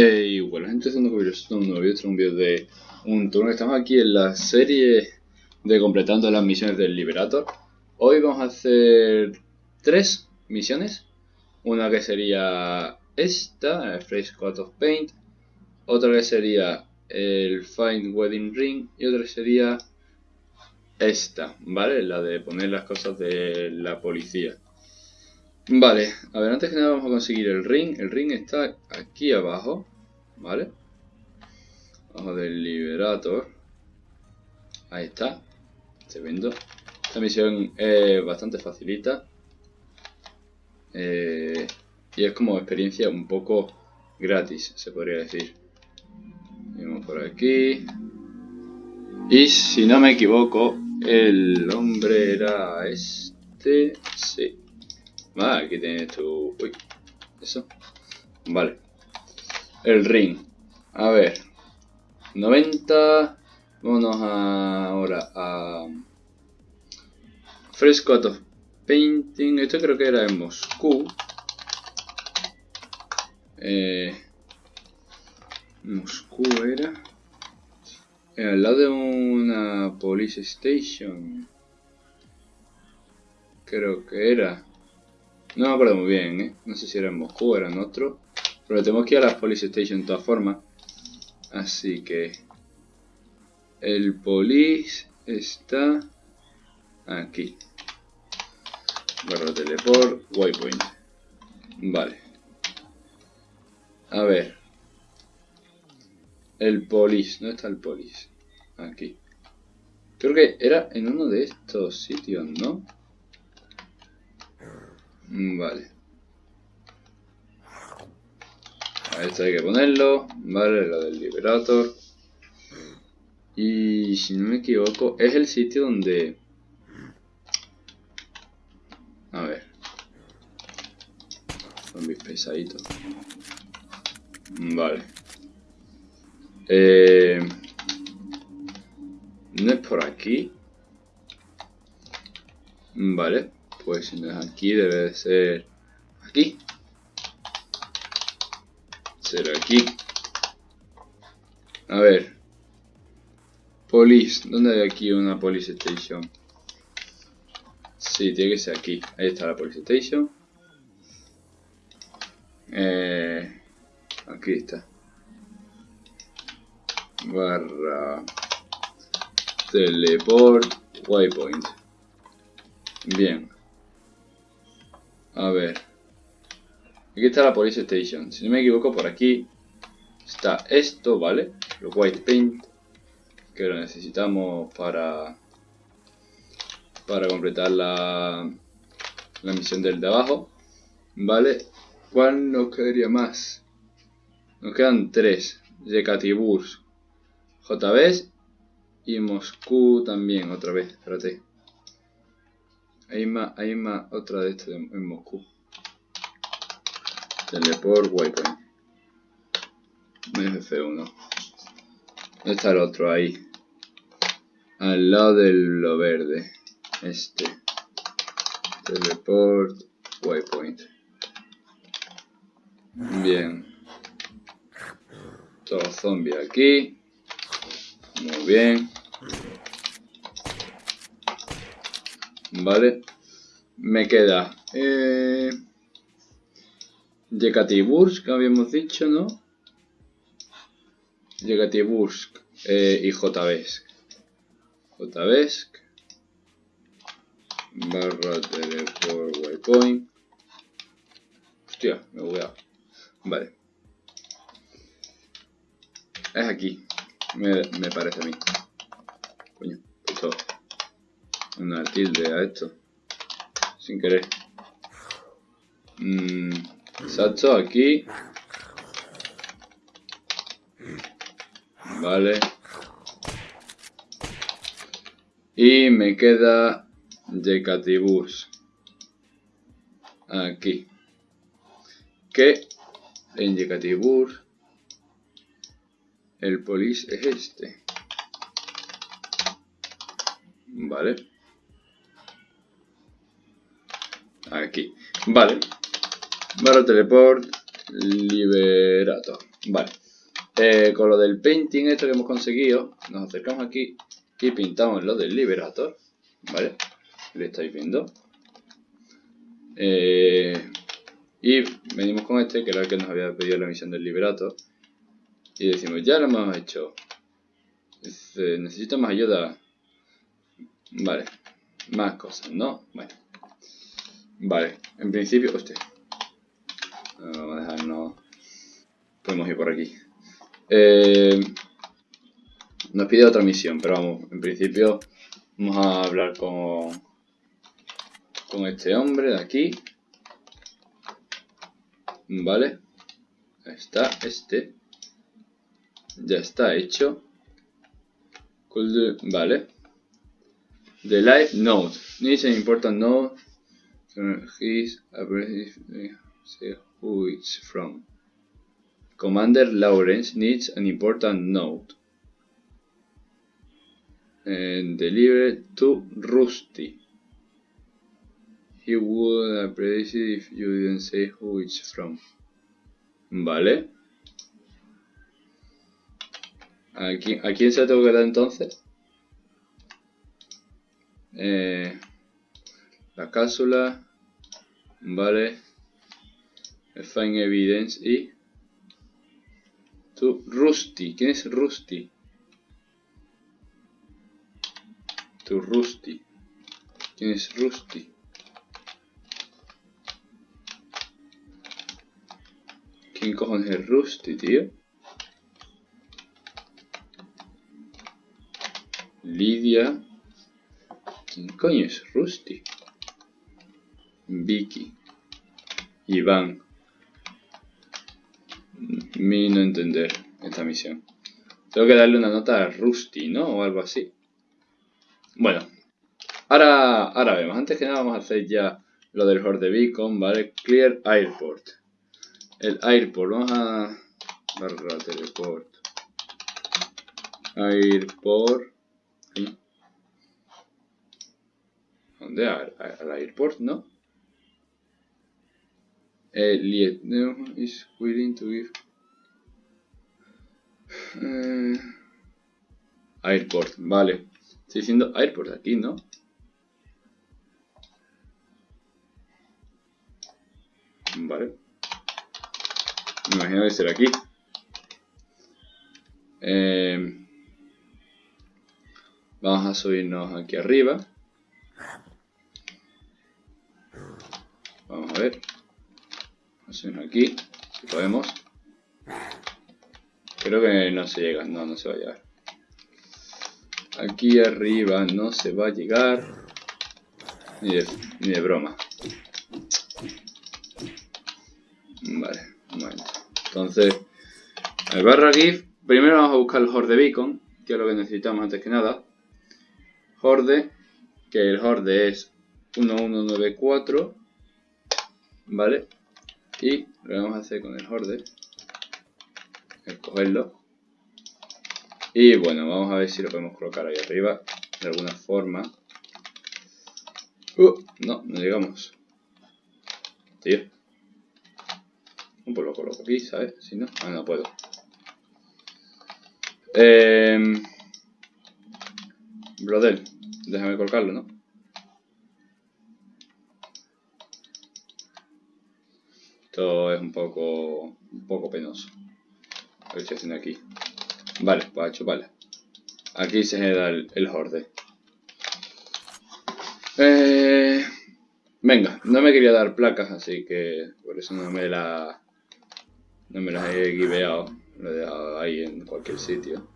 Hey, bueno, gente, haciendo un nuevo vídeo, un vídeo de un turno. Estamos aquí en la serie de completando las misiones del Liberator. Hoy vamos a hacer tres misiones. Una que sería esta, Fresh Coat of Paint. Otra que sería el Find Wedding Ring. Y otra sería esta, ¿vale? La de poner las cosas de la policía. Vale, a ver, antes que nada vamos a conseguir el ring. El ring está aquí abajo, ¿vale? Abajo del Liberator. Ahí está. Se vendo. Esta misión es bastante facilita. Eh, y es como experiencia un poco gratis, se podría decir. Vamos por aquí. Y si no me equivoco, el hombre era este. Sí. Ah, aquí tienes tu... Uy, eso. Vale. El ring. A ver. 90. Vámonos ahora a... Fresco of Painting. Esto creo que era en Moscú. Eh, Moscú era... Al lado de una police station. Creo que era. No me acuerdo muy bien, ¿eh? No sé si era en Moscú o era en otro. Pero tenemos que ir a la Police Station de todas formas. Así que... El Police está... Aquí. Barra teleport, waypoint. Vale. A ver. El Police. ¿Dónde está el Police? Aquí. Creo que era en uno de estos sitios, ¿no? Mm, vale. A esto hay que ponerlo. Vale, lo del Liberator. Y si no me equivoco, es el sitio donde... A ver. Zombies pesaditos. Vale. Eh... ¿No es por aquí? Vale. Pues si aquí, debe de ser aquí. Será aquí. A ver. Police. ¿Dónde hay aquí una police station? Sí, tiene que ser aquí. Ahí está la police station. Eh, aquí está. Barra. Teleport. Waypoint. Bien. A ver. Aquí está la Police Station. Si no me equivoco, por aquí está esto, ¿vale? Lo White Paint. Que lo necesitamos para... Para completar la... La misión del de abajo. ¿Vale? ¿Cuál nos quedaría más? Nos quedan tres. Yekatiburs. JBs. Y Moscú también, otra vez. Espérate. Hay más, hay más otra de estas en Moscú. Teleport Waypoint. F1. ¿Dónde está el otro? Ahí. Al lado de lo verde. Este. Teleport Waypoint. Bien. Todo zombie aquí. Muy bien. Vale. Me queda... Eh, habíamos dicho, ¿no? Yekatibursk eh, y Jbesk. Jbesk. Barra teleport waypoint. Hostia, me voy a... Vale. Es aquí. Me, me parece a mí. Coño, puto una tilde a esto. Sin querer. Mm, exacto, aquí. Vale. Y me queda Decatibus. Aquí. Que en Decatibus el polis es este. Vale. Aquí. Vale. Barra teleport. Liberator. Vale. Eh, con lo del painting esto que hemos conseguido, nos acercamos aquí y pintamos lo del Liberator. ¿Vale? Lo estáis viendo. Eh, y venimos con este, que era el que nos había pedido la misión del Liberator. Y decimos, ya lo hemos hecho. necesito más ayuda. Vale. Más cosas, ¿no? Bueno. Vale. En principio, hostia. Vamos a dejarnos... Podemos ir por aquí. Eh, nos pide otra misión, pero vamos, en principio vamos a hablar con, con este hombre de aquí. Vale. está este. Ya está hecho. Vale. The live node. Needs an important node. His say who it's from. Commander Lawrence needs an important note. And deliver to Rusty. He would appreciate if you didn't say who it's from. Vale. ¿A quién, ¿A quién se tengo que dar entonces? Eh, la cápsula. Vale. Find evidence y Tú, Rusty. ¿Quién es Rusty? Tú, Rusty. ¿Quién es Rusty? ¿Quién cojones es Rusty, tío? Lidia. ¿Quién coño es Rusty? Vicky. Iván mi no entender esta misión. Tengo que darle una nota a Rusty, ¿no? O algo así. Bueno. Ahora, ahora vemos. Antes que nada vamos a hacer ya lo del Horde Beacon, ¿vale? Clear Airport. El Airport. Vamos a... Barra teleport. Airport. ¿Dónde? Al, airport, ¿no? Elliot is willing to give eh, airport, vale. Estoy diciendo airport aquí, ¿no? Vale. Me imagino que será aquí. Eh, vamos a subirnos aquí arriba. Vamos a ver. Aquí, si podemos. Creo que no se llega, no, no se va a llegar. Aquí arriba no se va a llegar. Ni de, ni de broma. Vale, momento. Entonces, al barra GIF, primero vamos a buscar el Horde Beacon, que es lo que necesitamos antes que nada. Horde, que el Horde es 1194. ¿Vale? Y lo que vamos a hacer con el Horde escogerlo. Y bueno, vamos a ver si lo podemos colocar ahí arriba de alguna forma. Uh, no, no llegamos. Tío. Pues lo coloco aquí, ¿sabes? Si no, ah, no puedo. Eh, brother, déjame colocarlo, ¿no? Esto es un poco, un poco penoso. A ver haciendo aquí. Vale, pues hecho, vale. Aquí se da el, el horde. Eh, venga, no me quería dar placas, así que por eso no me la no me las he guiveado. Lo he dejado ahí en cualquier sitio.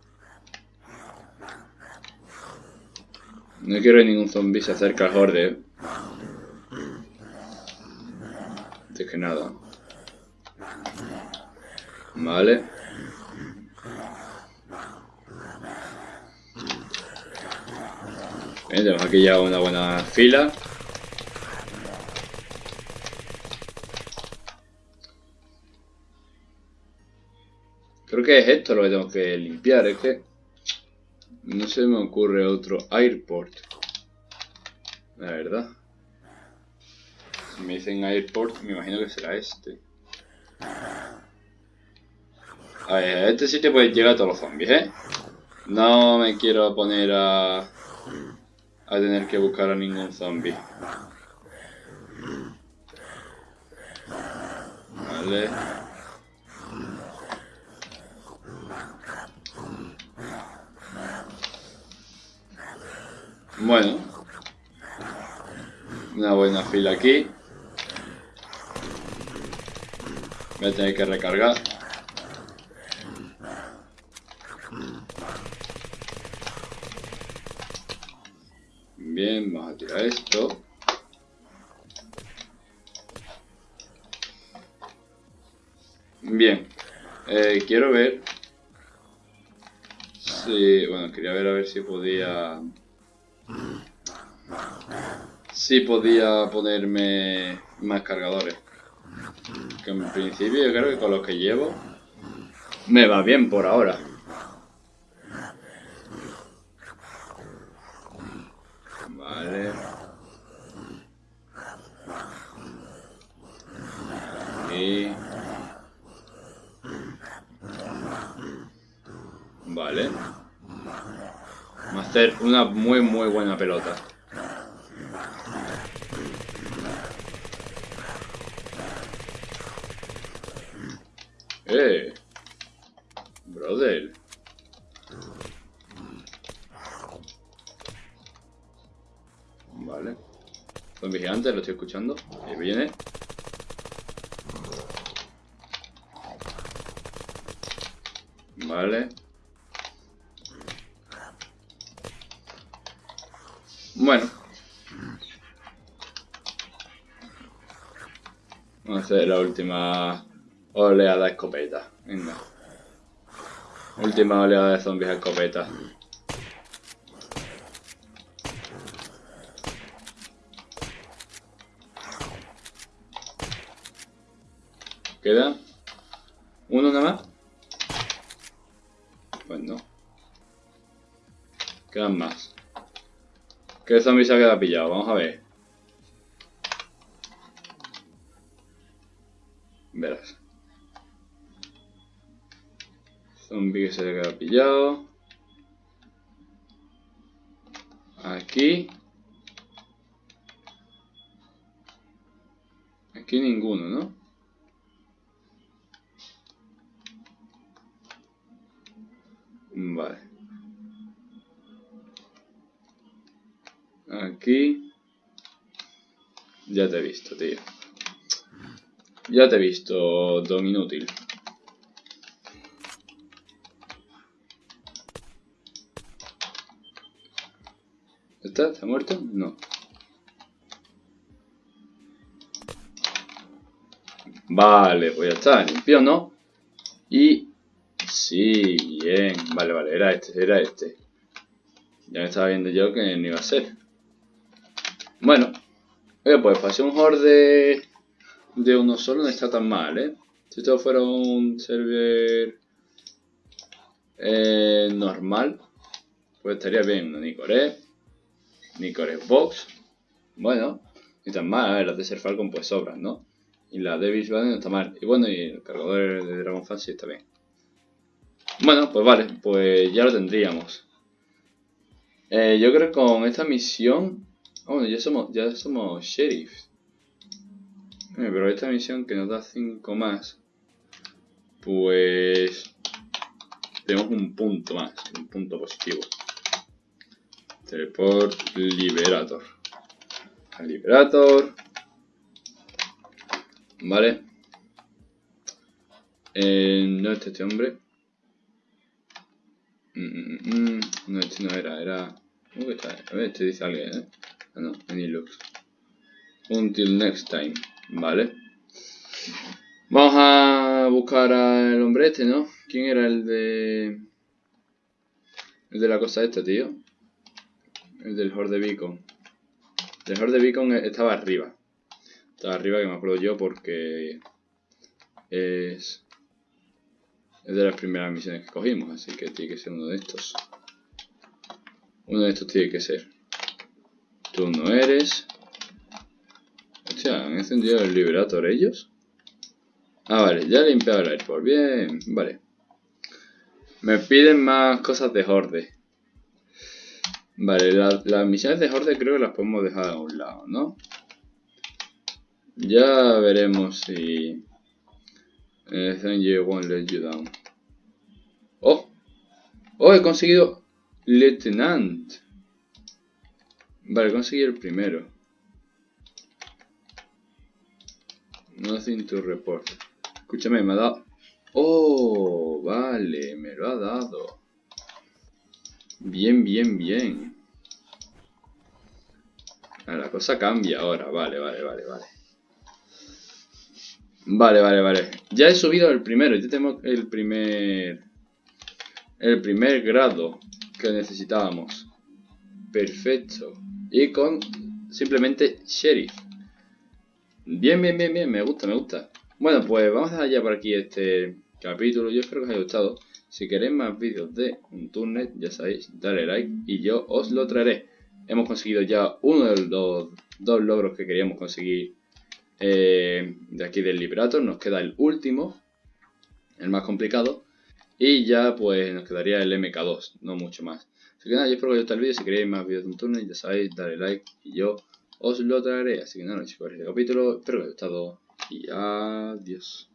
No quiero que ningún zombie se acerque al horde. Antes que nada. Vale. tenemos aquí ya una buena fila. Creo que es esto lo que tengo que limpiar, es que no se me ocurre otro airport. La verdad. Si me dicen airport, me imagino que será este. A ver, a este sitio puede llegar todos los zombies, ¿eh? No me quiero poner a... A tener que buscar a ningún zombie. Vale. Bueno. Una buena fila aquí. Voy a tener que recargar. Bien, vamos a tirar esto. Bien, eh, quiero ver si, bueno, quería ver a ver si podía, si podía ponerme más cargadores. Que en principio yo creo que con los que llevo me va bien por ahora. Y... Vale. Vamos a hacer una muy muy buena pelota. Ahí viene. Vale. Bueno. Vamos a hacer la última oleada de escopeta. Venga. Última oleada de zombies a escopeta. ¿Uno nada más? Pues no. Quedan más. ¿Qué zombie se ha quedado pillado? Vamos a ver. Verás. Zombie que se ha quedado pillado. Aquí. Aquí ninguno, ¿no? Vale. Aquí. Ya te he visto, tío. Ya te he visto, don inútil. ¿Está? ¿Está muerto? No. Vale, pues ya está, limpio, ¿no? Y... Sí, bien. Vale, vale, era este, era este. Ya me estaba viendo yo que no iba a ser. Bueno. Oye, pues pasé un horde de uno solo no está tan mal, ¿eh? Si esto fuera un server eh, normal, pues estaría bien. Un Nicore, Nicore Box. Bueno, ni tan mal. Las de Ser Falcon pues sobran, ¿no? Y la de Beach no está mal. Y bueno, y el cargador de Dragon Fancy está bien. Bueno, pues vale, pues ya lo tendríamos. Eh, yo creo que con esta misión... Oh, bueno, ya somos, ya somos sheriffs. Eh, pero esta misión que nos da 5 más, pues tenemos un punto más, un punto positivo. Teleport Liberator. Liberator. Vale. Eh, no este, este hombre. Mm, mm, mm, no, este no era, era... A ver, este dice alguien, ¿eh? Ah, no, any looks. Until next time. Vale. Vamos a buscar al hombre este, ¿no? ¿Quién era el de... El de la cosa esta, tío? El del Horde Beacon. El Horde Beacon estaba arriba. Estaba arriba, que me acuerdo yo, porque... Es... Es de las primeras misiones que cogimos, así que tiene que ser uno de estos. Uno de estos tiene que ser. Tú no eres. Hostia, ¿han encendido el Liberator ellos? Ah, vale, ya he limpiado el airport. Bien, vale. Me piden más cosas de Horde. Vale, las misiones de Horde creo que las podemos dejar a un lado, ¿no? Ya veremos si... Eh, thank you won't let you down. ¡Oh! ¡Oh, he conseguido Lieutenant! Vale, conseguí el primero. Nothing to report. Escúchame, me ha dado... ¡Oh! Vale, me lo ha dado. Bien, bien, bien. Ah, la cosa cambia ahora. Vale, vale, vale, vale. Vale, vale, vale. Ya he subido el primero. Ya tenemos el primer... El primer grado que necesitábamos. Perfecto. Y con simplemente sheriff. Bien, bien, bien, bien. Me gusta, me gusta. Bueno, pues vamos a dejar ya por aquí este capítulo. Yo espero que os haya gustado. Si queréis más vídeos de un turnet, ya sabéis, dale like y yo os lo traeré. Hemos conseguido ya uno de los dos logros que queríamos conseguir eh, de aquí del Liberator. Nos queda el último, el más complicado. Y ya pues nos quedaría el MK2, no mucho más. Así que nada, yo espero que os haya el vídeo. Si queréis más vídeos de un turno, ya sabéis, dale like y yo os lo traeré. Así que nada, chicos, este capítulo. Espero que os haya gustado y adiós.